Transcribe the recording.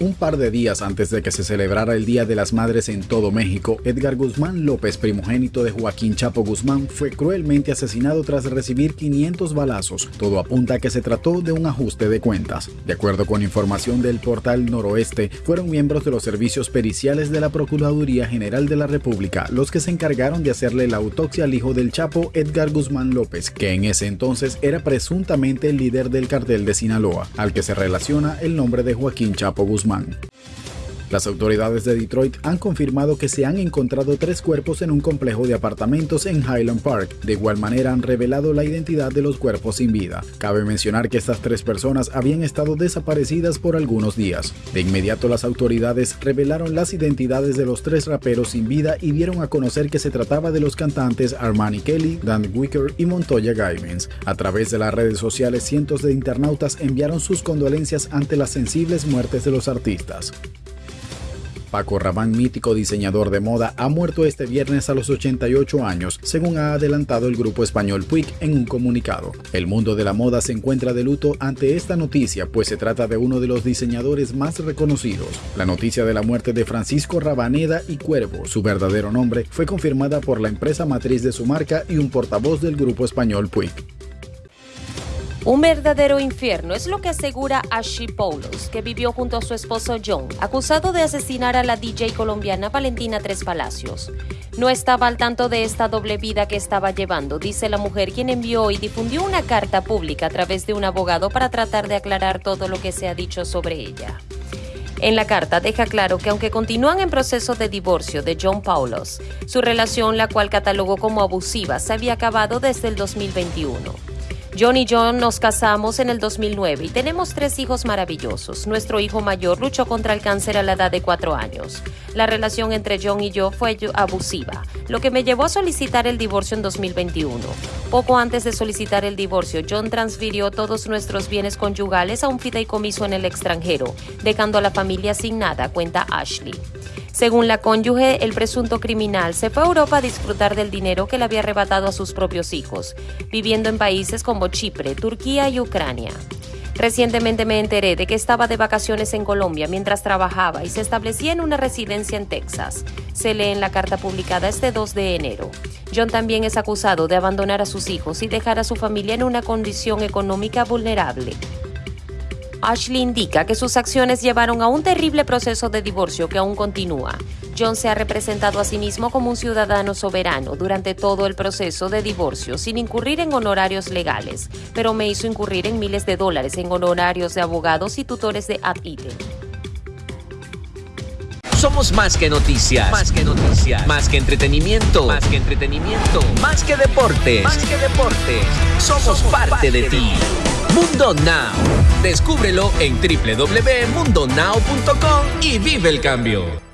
Un par de días antes de que se celebrara el Día de las Madres en todo México, Edgar Guzmán López, primogénito de Joaquín Chapo Guzmán, fue cruelmente asesinado tras recibir 500 balazos. Todo apunta a que se trató de un ajuste de cuentas. De acuerdo con información del portal Noroeste, fueron miembros de los servicios periciales de la Procuraduría General de la República los que se encargaron de hacerle la autopsia al hijo del Chapo, Edgar Guzmán López, que en ese entonces era presuntamente el líder del cartel de Sinaloa, al que se relaciona el nombre de Joaquín Chapo Guzmán. Guzmán. Las autoridades de Detroit han confirmado que se han encontrado tres cuerpos en un complejo de apartamentos en Highland Park. De igual manera han revelado la identidad de los cuerpos sin vida. Cabe mencionar que estas tres personas habían estado desaparecidas por algunos días. De inmediato las autoridades revelaron las identidades de los tres raperos sin vida y dieron a conocer que se trataba de los cantantes Armani Kelly, Dan Wicker y Montoya Gaimens. A través de las redes sociales cientos de internautas enviaron sus condolencias ante las sensibles muertes de los artistas. Paco Rabanne, mítico diseñador de moda, ha muerto este viernes a los 88 años, según ha adelantado el grupo español Puig en un comunicado. El mundo de la moda se encuentra de luto ante esta noticia, pues se trata de uno de los diseñadores más reconocidos. La noticia de la muerte de Francisco Rabaneda y Cuervo, su verdadero nombre, fue confirmada por la empresa matriz de su marca y un portavoz del grupo español Puig. Un verdadero infierno es lo que asegura Ashley Paulos, que vivió junto a su esposo John, acusado de asesinar a la DJ colombiana Valentina Tres Palacios. No estaba al tanto de esta doble vida que estaba llevando, dice la mujer, quien envió y difundió una carta pública a través de un abogado para tratar de aclarar todo lo que se ha dicho sobre ella. En la carta deja claro que aunque continúan en proceso de divorcio de John Paulos, su relación, la cual catalogó como abusiva, se había acabado desde el 2021. John y John nos casamos en el 2009 y tenemos tres hijos maravillosos. Nuestro hijo mayor luchó contra el cáncer a la edad de cuatro años. La relación entre John y yo fue abusiva, lo que me llevó a solicitar el divorcio en 2021. Poco antes de solicitar el divorcio, John transfirió todos nuestros bienes conyugales a un fideicomiso en el extranjero, dejando a la familia sin nada, cuenta Ashley. Según la cónyuge, el presunto criminal se fue a Europa a disfrutar del dinero que le había arrebatado a sus propios hijos, viviendo en países como Chipre, Turquía y Ucrania. Recientemente me enteré de que estaba de vacaciones en Colombia mientras trabajaba y se establecía en una residencia en Texas. Se lee en la carta publicada este 2 de enero. John también es acusado de abandonar a sus hijos y dejar a su familia en una condición económica vulnerable. Ashley indica que sus acciones llevaron a un terrible proceso de divorcio que aún continúa. John se ha representado a sí mismo como un ciudadano soberano durante todo el proceso de divorcio sin incurrir en honorarios legales, pero me hizo incurrir en miles de dólares en honorarios de abogados y tutores de ad idem. Somos más que noticias. Más que noticias. Más que entretenimiento. Más que entretenimiento. Más que deportes. Más que deportes. Somos, parte, de, ti. Mundo Now. Descúbrelo en www.mundonow.com y vive el cambio.